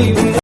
Baby